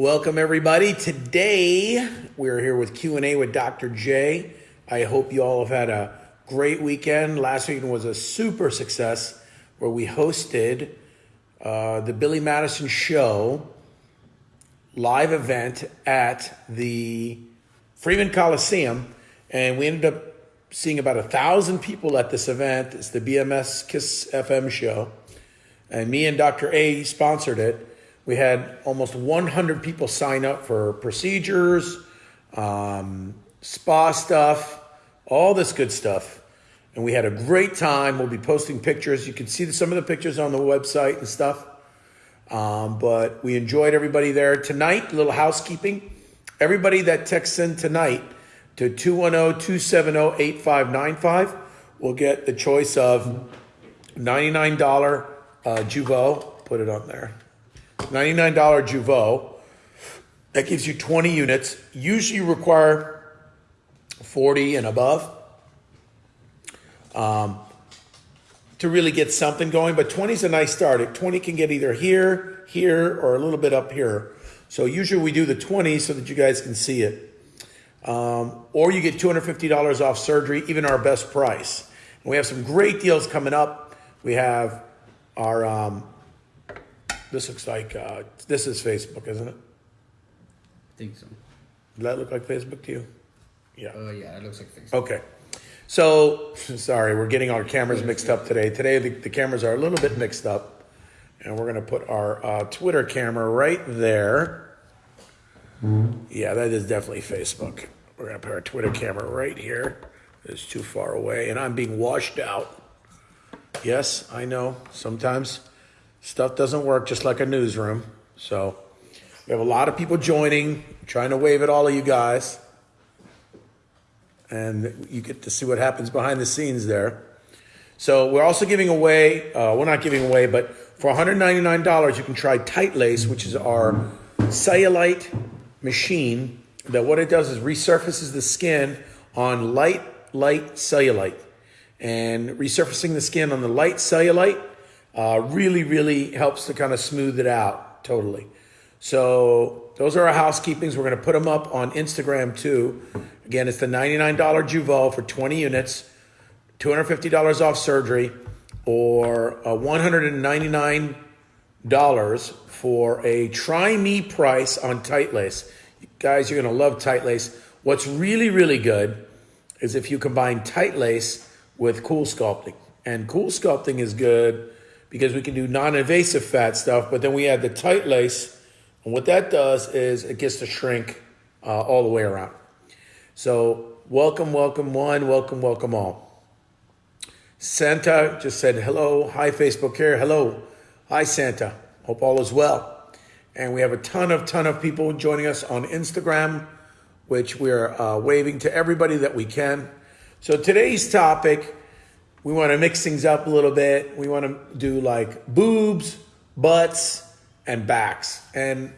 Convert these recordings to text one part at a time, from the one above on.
Welcome everybody. Today we're here with Q&A with Dr. J. I hope you all have had a great weekend. Last weekend was a super success where we hosted uh, the Billy Madison Show live event at the Freeman Coliseum, and we ended up seeing about a thousand people at this event. It's the BMS Kiss FM show, and me and Dr. A sponsored it. We had almost 100 people sign up for procedures, um, spa stuff, all this good stuff. And we had a great time. We'll be posting pictures. You can see some of the pictures on the website and stuff. Um, but we enjoyed everybody there. Tonight, little housekeeping. Everybody that texts in tonight to 210-270-8595 will get the choice of $99 uh, Jeuveau. Put it on there. $99 Jeuveau. That gives you 20 units. Usually require 40 and above um, to really get something going, but 20 is a nice start. 20 can get either here, here, or a little bit up here. So usually we do the 20 so that you guys can see it. Um, or you get $250 off surgery, even our best price. And we have some great deals coming up. We have our, um, this looks like, uh, this is Facebook, isn't it? I think so. Does that look like Facebook to you? Yeah. Uh, yeah, it looks like Facebook. Okay. So, sorry, we're getting our cameras mixed up today. Today, the, the cameras are a little bit mixed up. And we're going to put our uh, Twitter camera right there. Yeah, that is definitely Facebook. We're going to put our Twitter camera right here. It's too far away, and I'm being washed out. Yes, I know. Sometimes stuff doesn't work just like a newsroom. So we have a lot of people joining, trying to wave at all of you guys. And you get to see what happens behind the scenes there. So we're also giving away, uh, we're not giving away, but for $199, you can try Tight Lace, which is our cellulite machine that what it does is resurfaces the skin on light, light cellulite. And resurfacing the skin on the light cellulite uh, really, really helps to kind of smooth it out totally. So those are our housekeepings. We're going to put them up on Instagram too. Again, it's the $99 Jeuveau for 20 units, $250 off surgery, or uh, $199 for a try me price on tight lace. Guys, you're going to love tight lace. What's really, really good is if you combine tight lace with CoolSculpting. And CoolSculpting is good because we can do non-invasive fat stuff, but then we add the tight lace. And what that does is it gets to shrink uh, all the way around. So welcome, welcome one, welcome, welcome all. Santa just said hello. Hi, Facebook here. Hello. Hi, Santa. Hope all is well. And we have a ton of, ton of people joining us on Instagram, which we're uh, waving to everybody that we can. So today's topic, we want to mix things up a little bit. We want to do like boobs, butts, and backs. And,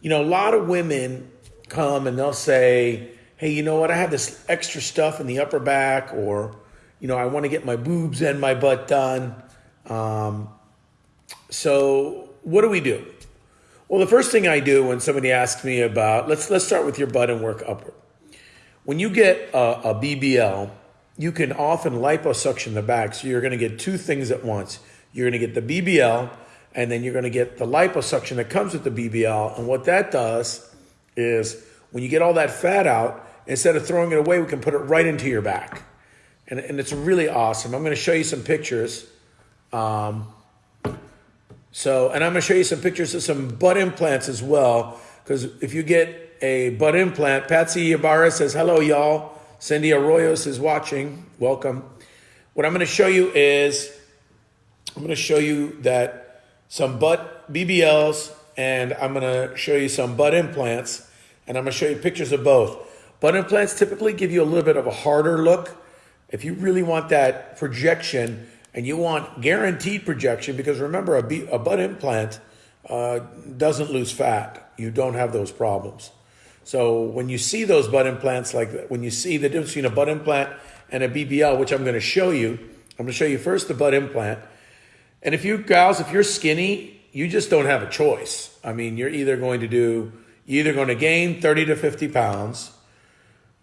you know, a lot of women come and they'll say, hey, you know what? I have this extra stuff in the upper back, or, you know, I want to get my boobs and my butt done. Um, so what do we do? Well, the first thing I do when somebody asks me about, let's, let's start with your butt and work upward. When you get a, a BBL, you can often liposuction the back. So you're going to get two things at once. You're going to get the BBL, and then you're going to get the liposuction that comes with the BBL. And what that does is when you get all that fat out, instead of throwing it away, we can put it right into your back. And, and it's really awesome. I'm going to show you some pictures. Um, so, and I'm going to show you some pictures of some butt implants as well. Because if you get a butt implant, Patsy Ibarra says, hello, y'all. Cindy Arroyos is watching. Welcome. What I'm going to show you is, I'm going to show you that some butt BBLs, and I'm going to show you some butt implants, and I'm going to show you pictures of both. Butt implants typically give you a little bit of a harder look. If you really want that projection, and you want guaranteed projection because remember a, a butt implant uh, doesn't lose fat. You don't have those problems. So when you see those butt implants like when you see the difference between a butt implant and a BBL, which I'm going to show you, I'm going to show you first the butt implant. And if you gals, if you're skinny, you just don't have a choice. I mean, you're either going to do, you're either going to gain 30 to 50 pounds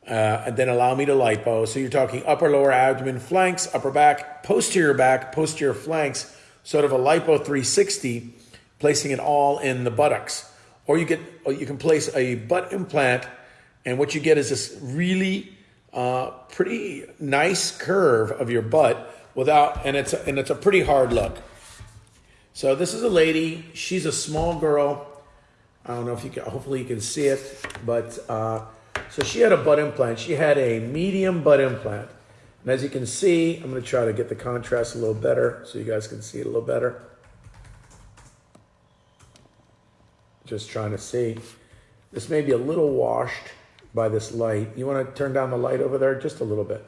uh, and then allow me to lipo. So you're talking upper, lower abdomen, flanks, upper back, posterior back, posterior flanks, sort of a lipo 360, placing it all in the buttocks. Or you get, or you can place a butt implant, and what you get is this really uh, pretty nice curve of your butt without, and it's a, and it's a pretty hard look. So this is a lady. She's a small girl. I don't know if you can. Hopefully you can see it, but. Uh, so she had a butt implant. She had a medium butt implant. And as you can see, I'm going to try to get the contrast a little better so you guys can see it a little better. Just trying to see. This may be a little washed by this light. You want to turn down the light over there just a little bit?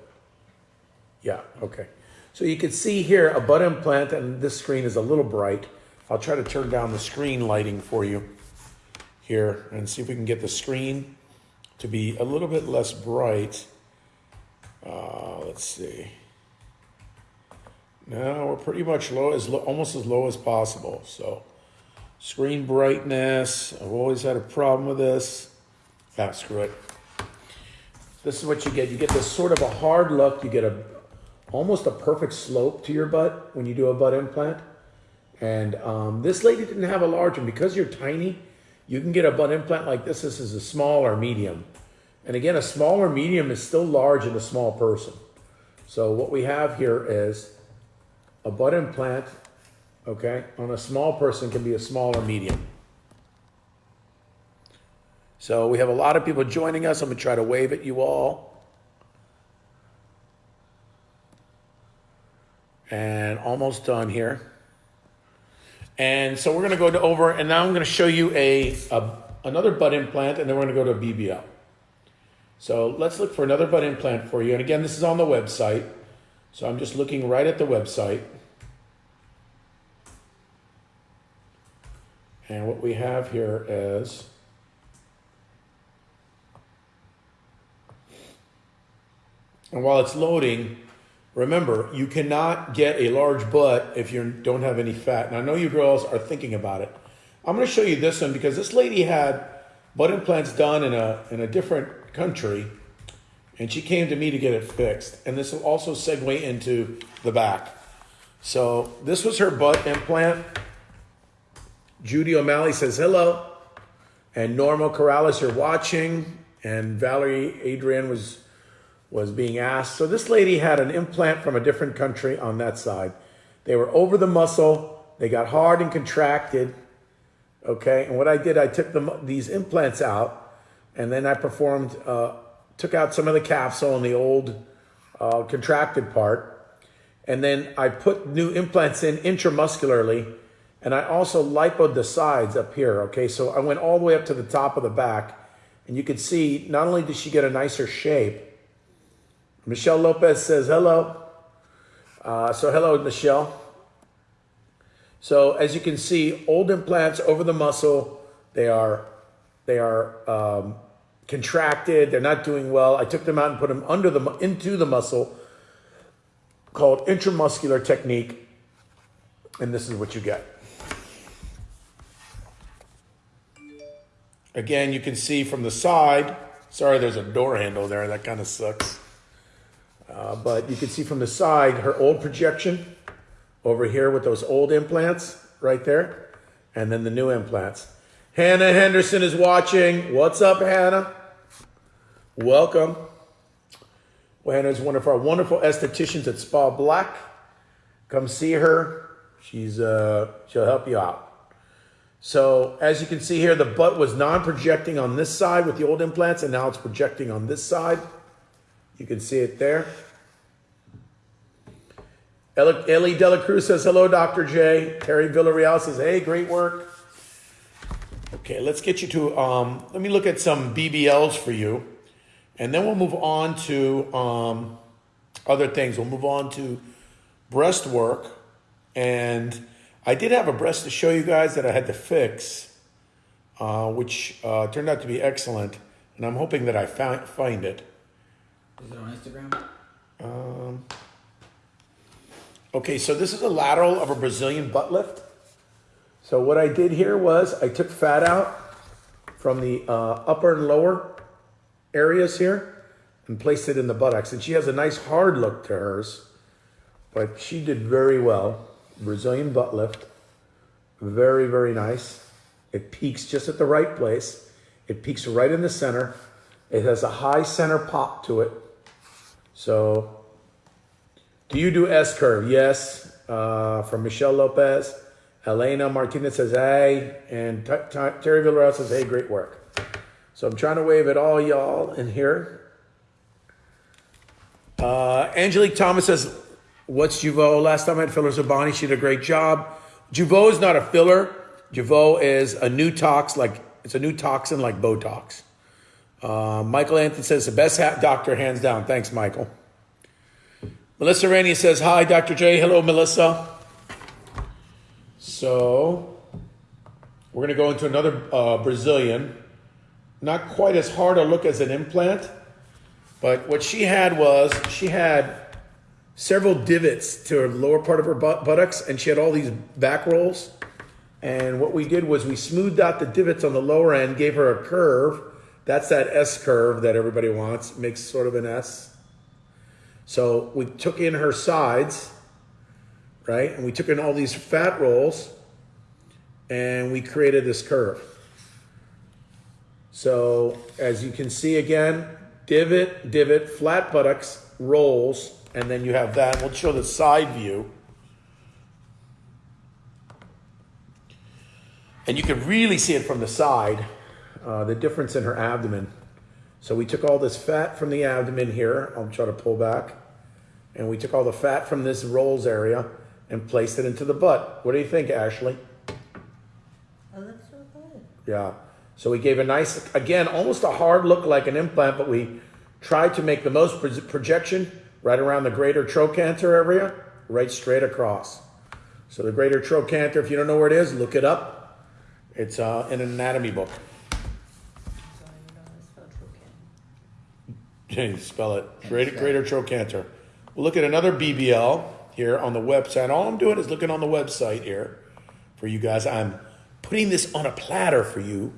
Yeah, okay. So you can see here a butt implant and this screen is a little bright. I'll try to turn down the screen lighting for you here and see if we can get the screen to be a little bit less bright. Uh, let's see. Now we're pretty much low, as low, almost as low as possible. So screen brightness, I've always had a problem with this. Ah, screw it. This is what you get. You get this sort of a hard look. You get a almost a perfect slope to your butt when you do a butt implant. And um, this lady didn't have a large one because you're tiny. You can get a butt implant like this. This is a small or medium. And again, a small or medium is still large in a small person. So what we have here is a butt implant, okay, on a small person can be a small or medium. So we have a lot of people joining us. I'm going to try to wave at you all. And almost done here. And so we're going to go to over, and now I'm going to show you a, a another butt implant, and then we're going to go to BBL. So let's look for another butt implant for you. And again, this is on the website. So I'm just looking right at the website. And what we have here is and while it's loading, Remember, you cannot get a large butt if you don't have any fat. And I know you girls are thinking about it. I'm going to show you this one because this lady had butt implants done in a, in a different country and she came to me to get it fixed. And this will also segue into the back. So this was her butt implant. Judy O'Malley says hello. And Norma Corrales, you're watching. And Valerie Adrian was was being asked. So this lady had an implant from a different country on that side. They were over the muscle. They got hard and contracted. Okay. And what I did, I took the, these implants out and then I performed, uh, took out some of the capsule and the old uh, contracted part. And then I put new implants in intramuscularly. And I also lipoed the sides up here. Okay. So I went all the way up to the top of the back. And you can see not only did she get a nicer shape, Michelle Lopez says hello. Uh, so hello, Michelle. So as you can see, old implants over the muscle, they are they are um, contracted. They're not doing well. I took them out and put them under the into the muscle, called intramuscular technique, and this is what you get. Again, you can see from the side. Sorry, there's a door handle there. That kind of sucks. Uh, but you can see from the side her old projection over here with those old implants right there, and then the new implants. Hannah Henderson is watching. What's up, Hannah? Welcome. Well, Hannah is one of our wonderful estheticians at Spa Black. Come see her. She's uh, she'll help you out. So as you can see here, the butt was non-projecting on this side with the old implants, and now it's projecting on this side. You can see it there. Ellie Dela Cruz says, hello, Dr. J. Terry Villarreal says, hey, great work. Okay, let's get you to, um, let me look at some BBLs for you. And then we'll move on to um, other things. We'll move on to breast work. And I did have a breast to show you guys that I had to fix, uh, which uh, turned out to be excellent. And I'm hoping that I find, find it. Is it on Instagram? Um, okay, so this is a lateral of a Brazilian butt lift. So what I did here was I took fat out from the uh, upper and lower areas here and placed it in the buttocks. And she has a nice hard look to hers, but she did very well. Brazilian butt lift. Very, very nice. It peaks just at the right place. It peaks right in the center. It has a high center pop to it. So, do you do S curve? Yes. Uh, from Michelle Lopez. Elena Martinez says, hey. And T- T- Terry Villarreal says, hey, great work. So I'm trying to wave at all y'all in here. Uh, Angelique Thomas says, what's Jeuveau? Last time I had fillers Bonnie, she did a great job. Jeuveau is not a filler. Jeuveau is a new tox, like it's a new toxin like Botox. Uh, Michael Anthony says the best hat doctor, hands down. Thanks, Michael. Melissa Rainey says, Hi, Dr. J. Hello, Melissa. So, we're going to go into another uh, Brazilian. Not quite as hard a look as an implant, but what she had was she had several divots to her lower part of her butt- buttocks, and she had all these back rolls. And what we did was we smoothed out the divots on the lower end, gave her a curve. That's that S curve that everybody wants, makes sort of an S. So we took in her sides, right? And we took in all these fat rolls and we created this curve. So as you can see again, divot, divot, flat buttocks, rolls, and then you have that. We'll show the side view. And you can really see it from the side, uh, the difference in her abdomen. So we took all this fat from the abdomen here. I'll try to pull back. And we took all the fat from this rolls area and placed it into the butt. What do you think, Ashley? That looks so good. Yeah. So we gave a nice, again, almost a hard look like an implant, but we tried to make the most projection right around the greater trochanter area, right straight across. So the greater trochanter, if you don't know where it is, look it up. It's uh, in an anatomy book. So you know it's spelled Trocan. Can you spell it? Greater, greater trochanter. We'll look at another BBL here on the website. All I'm doing is looking on the website here for you guys. I'm putting this on a platter for you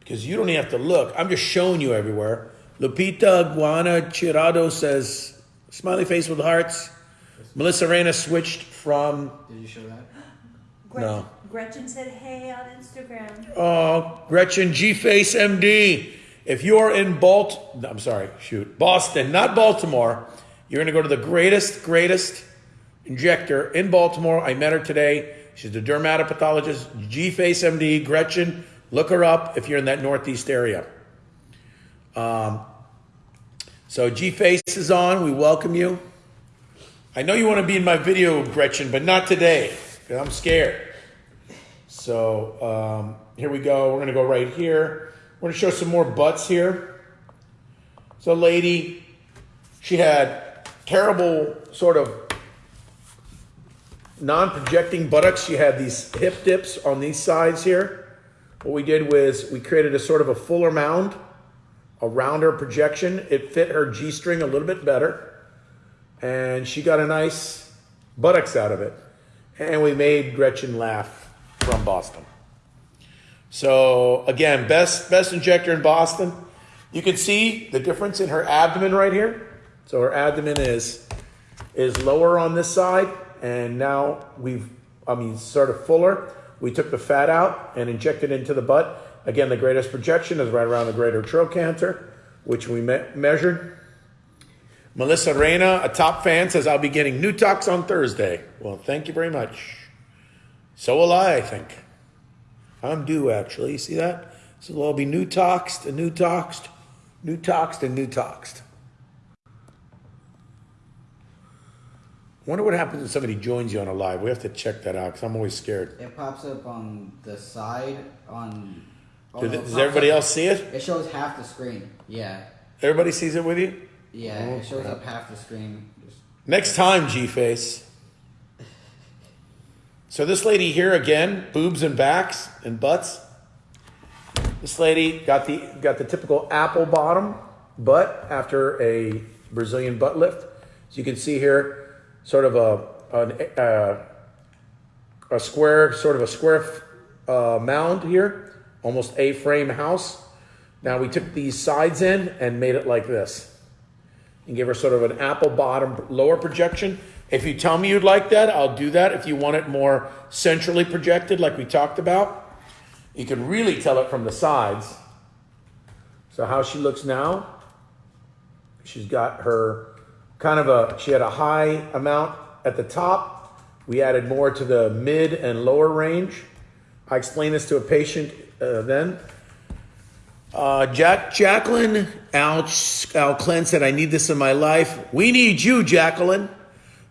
because you don't even have to look. I'm just showing you everywhere. Lupita Guana Chirado says, smiley face with hearts. Melissa Reyna switched from, Did you show that? Gretchen, No. Gretchen said, hey, on Instagram. oh, Gretchen G Face MD. If you're in Balt, I'm sorry, shoot, Boston, not Baltimore, you're going to go to the greatest, greatest injector in Baltimore. I met her today. She's a dermatopathologist, G Face MD, Gretchen. Look her up if you're in that Northeast area. Um, so G Face is on. We welcome you. I know you want to be in my video, Gretchen, but not today. I'm scared. So um, here we go. We're going to go right here. We're going to show some more butts here. So, lady, she had terrible sort of non-projecting buttocks. She had these hip dips on these sides here. What we did was we created a sort of a fuller mound around her projection. It fit her G-string a little bit better, and she got a nice buttocks out of it. And we made Gretchen laugh from Boston. So again, best best injector in Boston. You can see the difference in her abdomen right here. So her abdomen is is lower on this side, and now we've I mean sort of fuller. We took the fat out and injected into the butt. Again, the greatest projection is right around the greater trochanter, which we me- measured. Melissa Reyna, a top fan, says I'll be getting new tox on Thursday. Well, thank you very much. So will I, I think. I'm due actually. You see that? So there'll be new toxed and new toxed, new toxed and new toxed. Wonder what happens if somebody joins you on a live. We have to check that out because I'm always scared. It pops up on the side on. Oh, Does, no, does everybody up- else see it? It shows half the screen. Yeah, Everybody sees it with you? yeah. Oh, it shows crap. up half the screen. Just, Next time, G Face. So this lady here again, boobs and backs and butts. This lady got the got the typical apple bottom butt after a Brazilian butt lift. So you can see here, sort of a an, uh, a square, sort of a square uh, mound here almost A-frame house. Now we took these sides in and made it like this and give her sort of an apple bottom lower projection. If you tell me you'd like that, I'll do that. If you want it more centrally projected, like we talked about, you can really tell it from the sides. So how she looks now, she's got her kind of a, she had a high amount at the top. We added more to the mid and lower range. I explained this to a patient uh, then. Uh, Jack, Jacqueline Al, Al Clent said, I need this in my life. We need you, Jacqueline.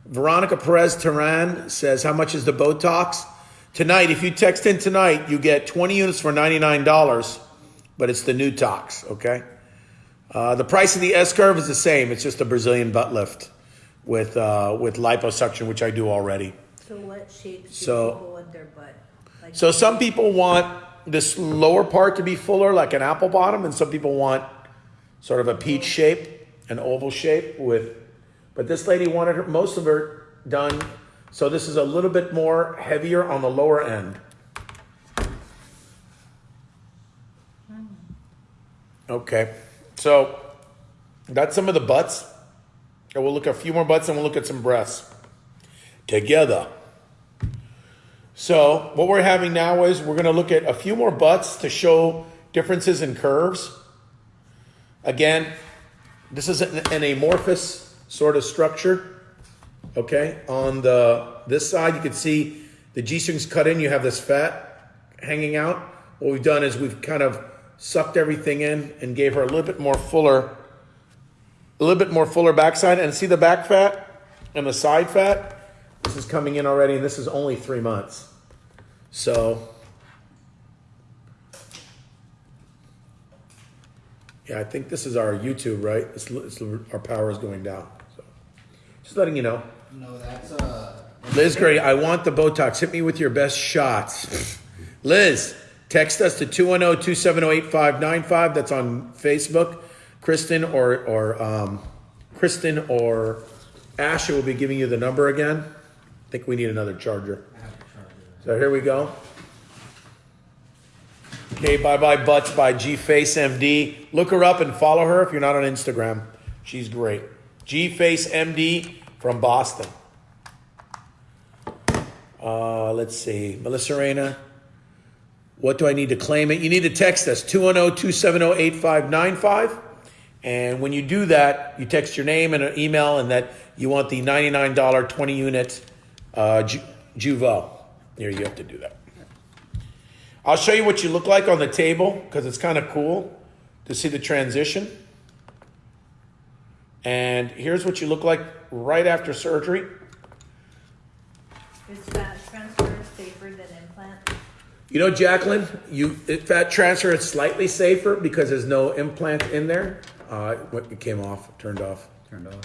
Veronica Perez Teran says, How much is the Botox? Tonight, if you text in tonight, you get 20 units for $99, but it's the new tox, okay? Uh, the price of the S curve is the same. It's just a Brazilian butt lift with, uh, with liposuction, which I do already. So what shapes do So- people want their butt? Like So some people want this lower part to be fuller, like an apple bottom, and some people want sort of a peach shape, an oval shape with. But this lady wanted her, most of her done, so this is a little bit more heavier on the lower end. Okay, so that's some of the butts. And we'll look at a few more butts and we'll look at some breasts together. So what we're having now is we're going to look at a few more butts to show differences in curves. Again, this is an, amorphous sort of structure. Okay, on the this side you can see the G strings cut in. You have this fat hanging out. What we've done is we've kind of sucked everything in and gave her a little bit more fuller, a little bit more fuller backside. And see the back fat and the side fat. This is coming in already, and this is only three months. So, yeah, I think this is our YouTube, right? It's, it's, our power is going down. So, just letting you know. No, that's uh. Liz Gray, I want the Botox. Hit me with your best shots. Liz, text us to 210 270 8595. That's on Facebook. Kristen or, or um, Kristen or Asha will be giving you the number again. I think we need another charger. I have to charge it. So here we go. Okay, bye bye butts by G Face MD. Look her up and follow her if you're not on Instagram. She's great. G Face MD from Boston. Uh, let's see. Melissa Reyna. What do I need to claim it? You need to text us 210 270 8595. And when you do that, you text your name and an email and that you want the $99 20 unit uh, Ju- Jeuveau. Here, you have to do that. I'll show you what you look like on the table because it's kind of cool to see the transition. And here's what you look like right after surgery. is fat transfer safer than implant? You know, Jacqueline, you it- fat transfer is slightly safer because there's no implant in there. Uh, what it came off, turned off. Turned off.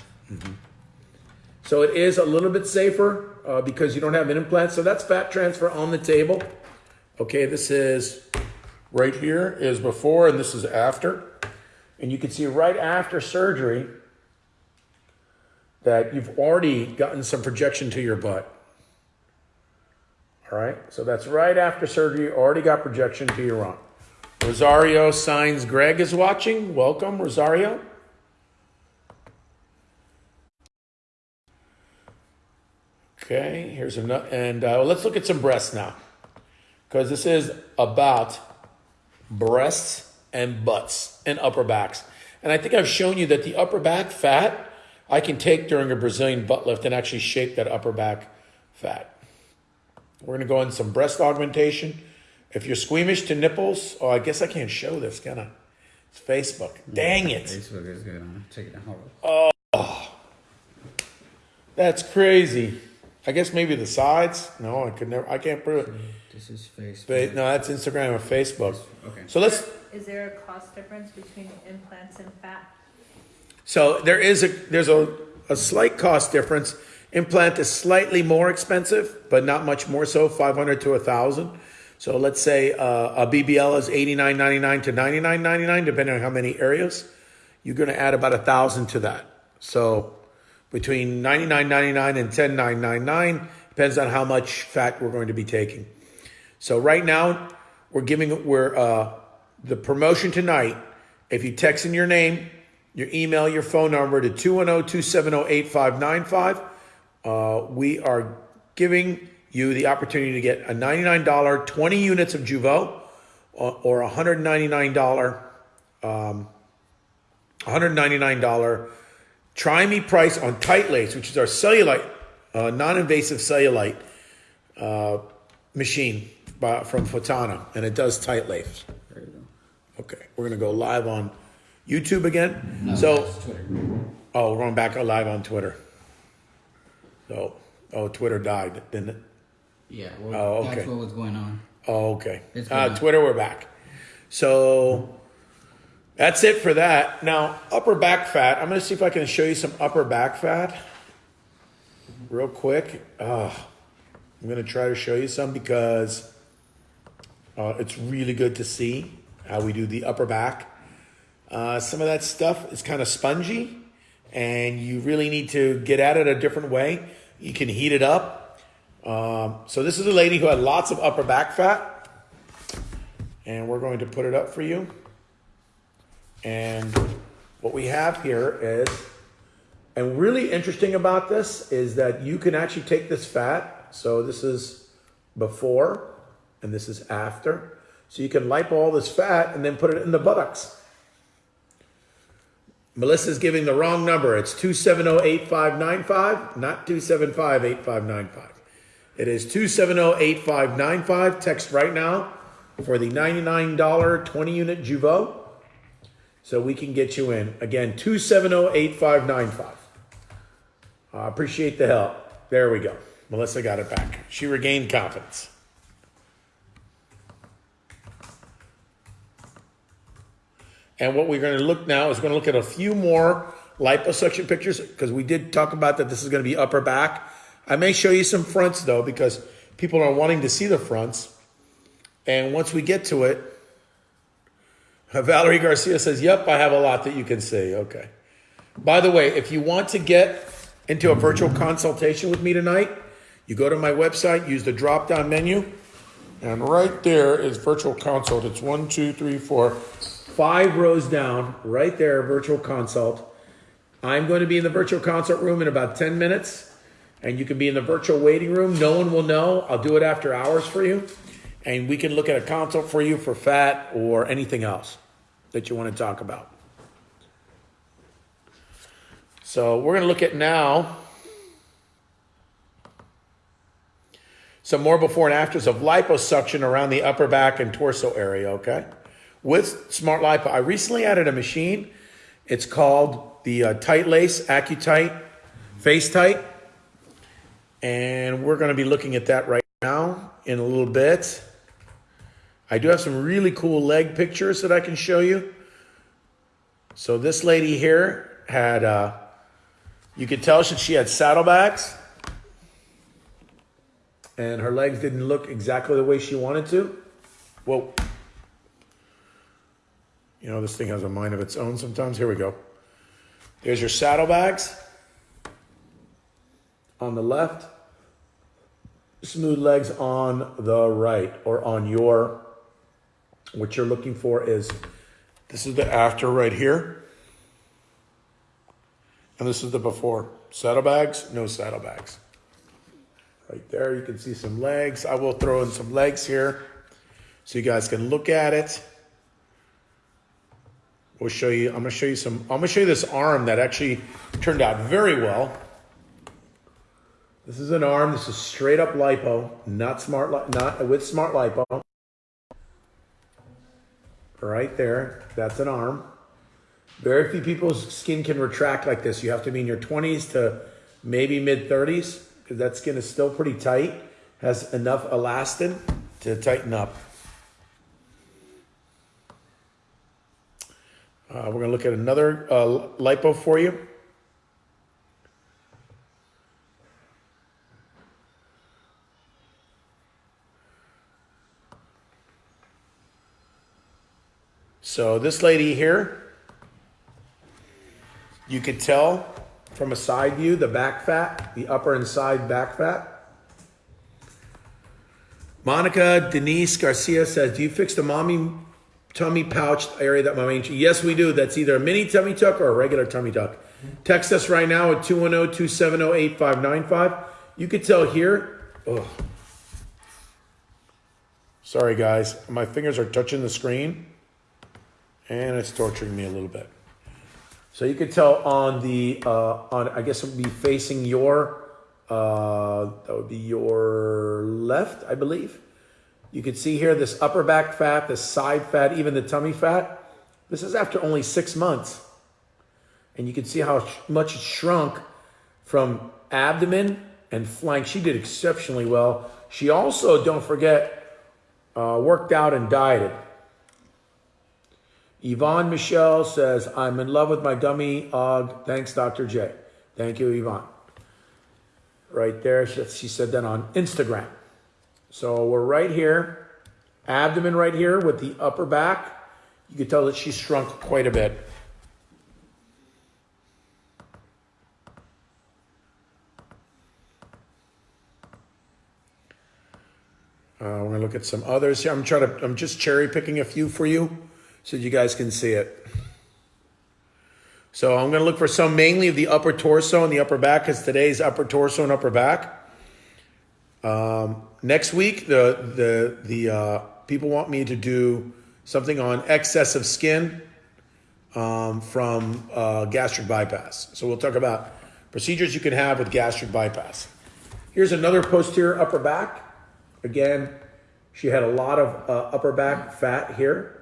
So it is a little bit safer uh, because you don't have an implant. So that's fat transfer on the table. Okay, this is right here is before and this is after. And you can see right after surgery that you've already gotten some projection to your butt. All right, so that's right after surgery, already got projection to your rump. Rosario signs Greg is watching. Welcome, Rosario. Okay, here's another, and uh, let's look at some breasts now, because this is about breasts and butts and upper backs. And I think I've shown you that the upper back fat I can take during a Brazilian butt lift and actually shape that upper back fat. We're gonna go in some breast augmentation. If you're squeamish to nipples, oh, I guess I can't show this, can I? It's Facebook. Dang it. Facebook is good. I'm gonna take it out. Oh, that's crazy. I guess maybe the sides. No, I could never. I can't prove it. This is Facebook. But no, that's Instagram or Facebook. Okay. So let's. Is there a cost difference between implants and fat? So there is a there's a, a slight cost difference. Implant is slightly more expensive, but not much more so, 500 to a 1000. So let's say uh, a BBL is 89.99 to 99.99 depending on how many areas. You're going to add about a 1000 to that. So between 99.99 and 10.999 depends on how much fat we're going to be taking. So right now we're giving we're uh, the promotion tonight. If you text in your name, your email, your phone number to 210-270-8595, uh, we are giving you the opportunity to get a $99 20 units of Jeuveau or, or a $199 um, $199 try me price on tight lace, which is our cellulite, uh, non-invasive cellulite uh, machine by, from Fotona, and it does tight lace. There you go. Okay, we're gonna go live on YouTube again. No, so, Twitter. oh, we're going back live on Twitter. So, oh, Twitter died, didn't it? Yeah, well, Oh, okay. that's what was going on. Oh, okay. Uh. Twitter, we're back. So that's it for that. Now, upper back fat. I'm going to see if I can show you some upper back fat real quick. Uh, I'm going to try to show you some because uh, it's really good to see how we do the upper back. Uh, some of that stuff is kind of spongy, and you really need to get at it a different way. You can heat it up. Um, so this is a lady who had lots of upper back fat, and we're going to put it up for you. And what we have here is, and really interesting about this is that you can actually take this fat. So this is before, and this is after. So you can lipo all this fat and then put it in the buttocks. Melissa's giving the wrong number. It's 270-8595, not 275-8595. It is 270-8595. Text right now for the $99 20 unit Jeuveau. So we can get you in. Again, 270-8595. I appreciate the help. There we go. Melissa got it back. She regained confidence. And what we're going to look now is going to look at a few more liposuction pictures because we did talk about that this is going to be upper back. I may show you some fronts though because people are wanting to see the fronts. And once we get to it, Valerie Garcia says, Yep, I have a lot that you can see. Okay. By the way, if you want to get into a virtual consultation with me tonight, you go to my website, use the drop down menu, and right there is virtual consult. It's one, two, three, four, five rows down. Right there, virtual consult. I'm going to be in the virtual consult room in about 10 minutes, and you can be in the virtual waiting room. No one will know. I'll do it after hours for you, and we can look at a consult for you for fat or anything else that you want to talk about. So we're going to look at now some more before and afters of liposuction around the upper back and torso area, okay? With Smart Lipo. I recently added a machine. It's called the uh, Tight Lace AccuTite Face Tight. And we're going to be looking at that right now in a little bit. I do have some really cool leg pictures that I can show you. So this lady here had, uh, you could tell that she had saddlebags and her legs didn't look exactly the way she wanted to. Whoa. You know, this thing has a mind of its own sometimes. Here we go. There's your saddlebags on the left, smooth legs on the right, or on your, what you're looking for is, this is the after right here. And this is the before. Saddlebags, no saddlebags. Right there, you can see some legs. I will throw in some legs here so you guys can look at it. We'll show you, I'm gonna show you some, I'm gonna show you this arm that actually turned out very well. This is an arm, this is straight up lipo, not smart, not with smart lipo. Right there, that's an arm. Very few people's skin can retract like this. You have to be in your 20s to maybe mid 30s because that skin is still pretty tight, has enough elastin to tighten up. Uh, we're going to look at another uh, lipo for you. So this lady here, you could tell from a side view the back fat, the upper and side back fat. Monica Denise Garcia says, "Do you fix the mommy tummy pouch area that my main?" Yes, we do. That's either a mini tummy tuck or a regular tummy tuck. Text us right now at 210-270-8595. You could tell here. Oh, sorry guys, my fingers are touching the screen, and it's torturing me a little bit. So you could tell on the uh, on I guess it would be facing your uh, that would be your left, I believe. You can see here this upper back fat, this side fat, even the tummy fat. This is after only six months. And you can see how much it shrunk from abdomen and flank. She did exceptionally well. She also, don't forget, uh, worked out and dieted. Yvonne Michelle says, I'm in love with my dummy og. Thanks, Dr. J. Thank you, Yvonne. Right there, she said that on Instagram. So we're right here, abdomen right here with the upper back. You can tell that she's shrunk quite a bit. Uh, we're gonna look at some others here. I'm trying to. I'm just cherry picking a few for you, so you guys can see it. So I'm gonna look for some mainly of the upper torso and the upper back, because today's upper torso and upper back. Um, next week, the the the uh, people want me to do something on excess of skin um, from uh, gastric bypass. So we'll talk about procedures you can have with gastric bypass. Here's another posterior upper back. Again, she had a lot of uh, upper back fat here.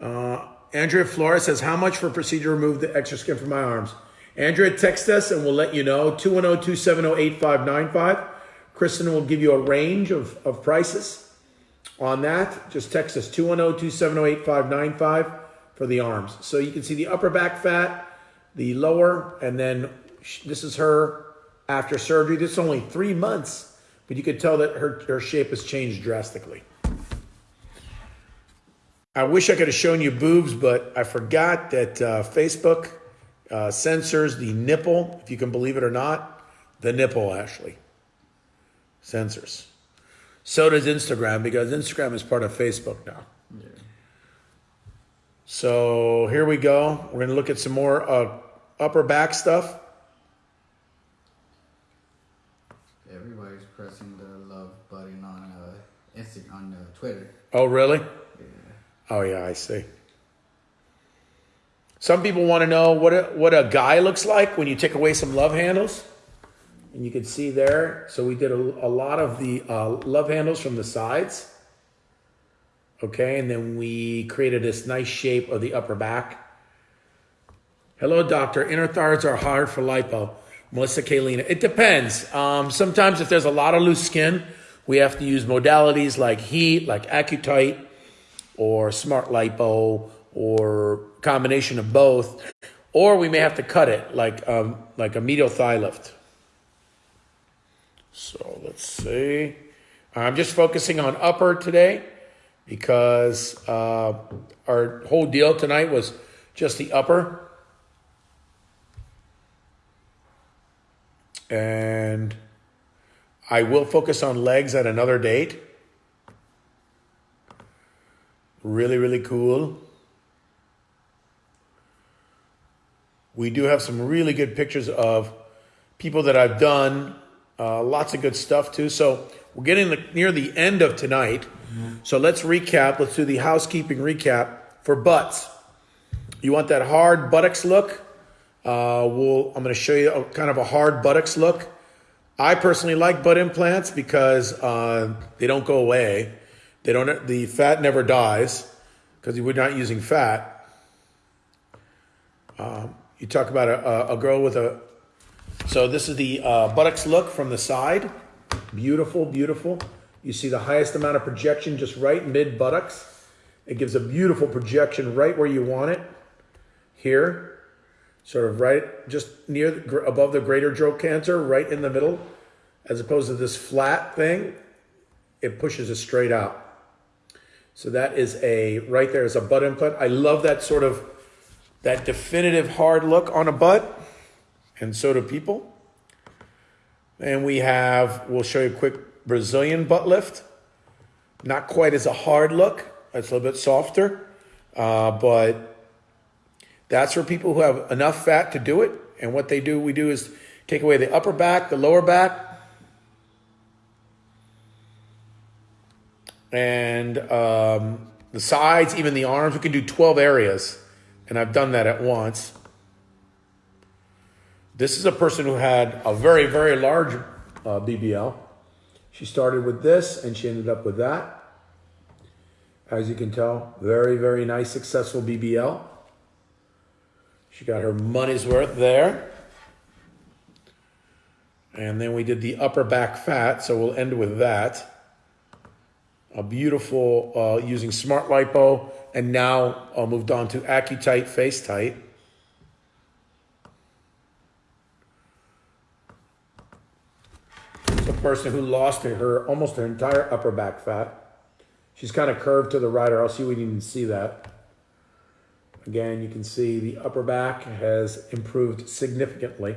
Uh, Andrea Flores says, How much for procedure to remove the extra skin from my arms? Andrea, text us and we'll let you know. 210 270 8595. Kristen will give you a range of, of prices on that. Just text us 210 270 8595 for the arms. So you can see the upper back fat, the lower, and then this is her after surgery. This is only three months, but you could tell that her, her shape has changed drastically. I wish I could have shown you boobs, but I forgot that uh, Facebook uh, censors the nipple, if you can believe it or not. The nipple, actually. Censors. So does Instagram, because Instagram is part of Facebook now. So here we go. We're going to look at some more uh, upper back stuff. Everybody's pressing the love button on uh, Insta on uh, Twitter. Oh, really? Oh, yeah, I see. Some people want to know what a, what a guy looks like when you take away some love handles. And you can see there. So we did a, a lot of the uh, love handles from the sides. Okay, and then we created this nice shape of the upper back. Hello, doctor. Inner thighs are hard for lipo. Melissa Kalina. It depends. Um, sometimes if there's a lot of loose skin, we have to use modalities like heat, like Accutite, or Smart Lipo, or combination of both. Or we may have to cut it, like um, like a medial thigh lift. So let's see. I'm just focusing on upper today because uh, our whole deal tonight was just the upper. And I will focus on legs at another date. Really, really cool. We do have some really good pictures of people that I've done. Uh, lots of good stuff too. So we're getting the, near the end of tonight. So let's recap. Let's do the housekeeping recap for butts. You want that hard buttocks look? Uh, we'll, I'm going to show you a, kind of a hard buttocks look. I personally like butt implants because uh, they don't go away. They don't. The fat never dies because we're not using fat. Um, you talk about a, a, a girl with a. So this is the uh, buttocks look from the side. Beautiful, beautiful. You see the highest amount of projection just right mid buttocks. It gives a beautiful projection right where you want it. Here, sort of right just near above the greater trochanter, right in the middle, as opposed to this flat thing. It pushes it straight out. So that is a right there is a butt implant. I love that sort of that definitive hard look on a butt, and so do people. And we have, we'll show you a quick Brazilian butt lift. Not quite as a hard look. It's a little bit softer. Uh, but that's for people who have enough fat to do it. And what they do, we do is take away the upper back, the lower back, and um, the sides, even the arms. We can do 12 areas. And I've done that at once. This is a person who had a very, very large uh, BBL. She started with this and she ended up with that. As you can tell, very, very nice, successful BBL. She got her money's worth there. And then we did the upper back fat, so we'll end with that. A beautiful, uh, using Smart Lipo, and now uh, moved on to AccuTite FaceTite. It's a person who lost her, almost her entire upper back fat. She's kind of curved to the right, or else you wouldn't even see that. Again, you can see the upper back has improved significantly.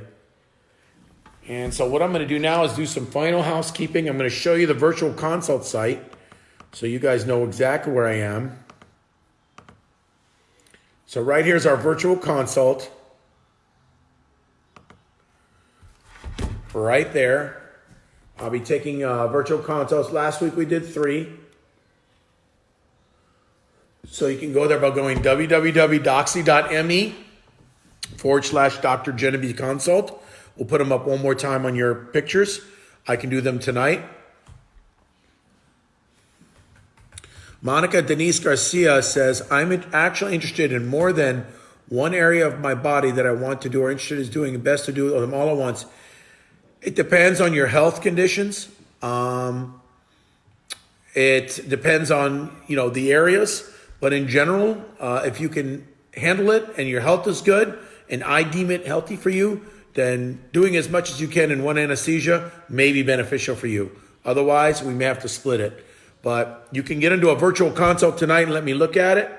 And so what I'm going to do now is do some final housekeeping. I'm going to show you the virtual consult site so you guys know exactly where I am. So right here's our virtual consult. Right there. I'll be taking uh, virtual consults. Last week we did three. So you can go there by going www.doxy.me forward slash Dr. Genevieve Consult. We'll put them up one more time on your pictures. I can do them tonight. Monica Denise Garcia says, I'm actually interested in more than one area of my body that I want to do or interested in doing. The best to do them all at once. It depends on your health conditions. Um, it depends on, you know, the areas. But in general, uh, if you can handle it and your health is good and I deem it healthy for you, then doing as much as you can in one anesthesia may be beneficial for you. Otherwise, we may have to split it. But you can get into a virtual consult tonight and let me look at it.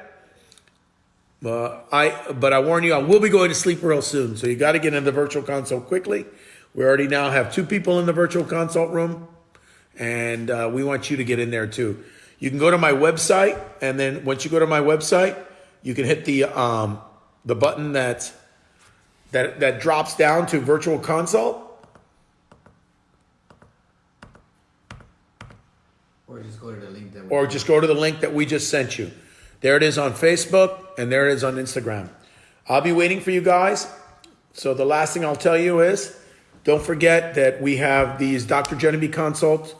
Uh, I, but I warn you, I will be going to sleep real soon. So you got to get into the virtual consult quickly. We already now have two people in the virtual consult room, and uh, we want you to get in there too. You can go to my website, and then once you go to my website, you can hit the um, the button that that that drops down to virtual consult. Or just go to the link that we or just go to the link that we just sent you. There it is on Facebook and there it is on Instagram. I'll be waiting for you guys. So the last thing I'll tell you is don't forget that we have these Dr. Genevieve consult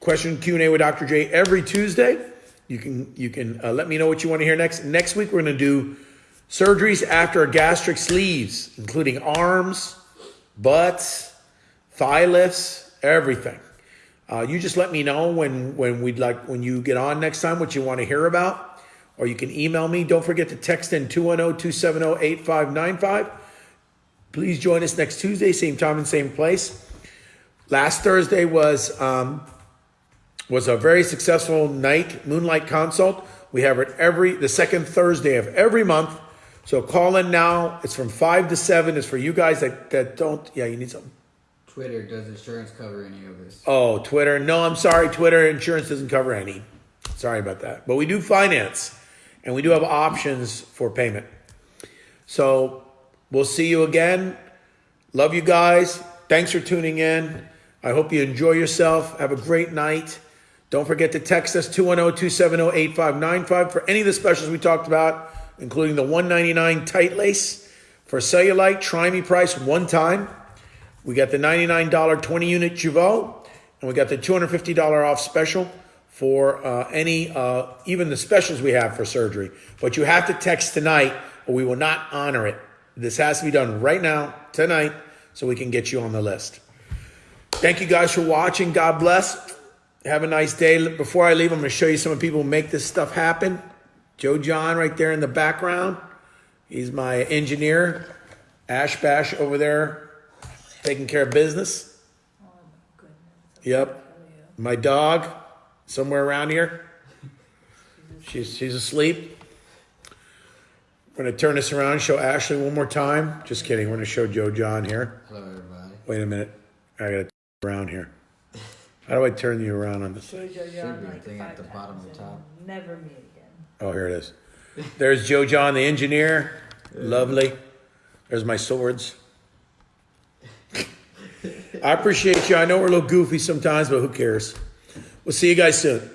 question Q&A with Dr. J every Tuesday. You can you can uh, let me know what you want to hear next. Next week we're going to do surgeries after gastric sleeves, including arms, butts, thigh lifts, everything. Uh, you just let me know when when we'd like when you get on next time what you want to hear about, or you can email me. Don't forget to text in 210-270-8595. Please join us next Tuesday, same time and same place. Last Thursday was um, was a very successful night moonlight consult. We have it every the second Thursday of every month. So call in now. It's from five to seven. It's for you guys that, that don't. Yeah, you need something. Twitter, does insurance cover any of this? Oh, Twitter. No, I'm sorry. Twitter insurance doesn't cover any. Sorry about that. But we do finance and we do have options for payment. So we'll see you again. Love you guys. Thanks for tuning in. I hope you enjoy yourself. Have a great night. Don't forget to text us 210 270 8595 for any of the specials we talked about, including the 199 tight lace for cellulite. Try me price one time. We got the $99 20 unit Jeuveau, and we got the $250 off special for uh, any, uh, even the specials we have for surgery. But you have to text tonight, or we will not honor it. This has to be done right now, tonight, so we can get you on the list. Thank you guys for watching. God bless. Have a nice day. Before I leave, I'm going to show you some of the people who make this stuff happen. Joe John right there in the background. He's my engineer. Ash Bash over there taking care of business. Oh, my goodness. Yep. My dog, somewhere around here. She's, she's asleep. We're going to turn this around show Ashley one more time. Just kidding. We're going to show Joe John here. Hello, everybody. Wait a minute. I got to turn around here. How do I turn you around on this? Show Joe John like thing at the bottom of the top. Never meet again. Oh, here it is. There's Joe John, the engineer. Lovely. There's my swords. I appreciate you. I know we're a little goofy sometimes, but who cares? We'll see you guys soon.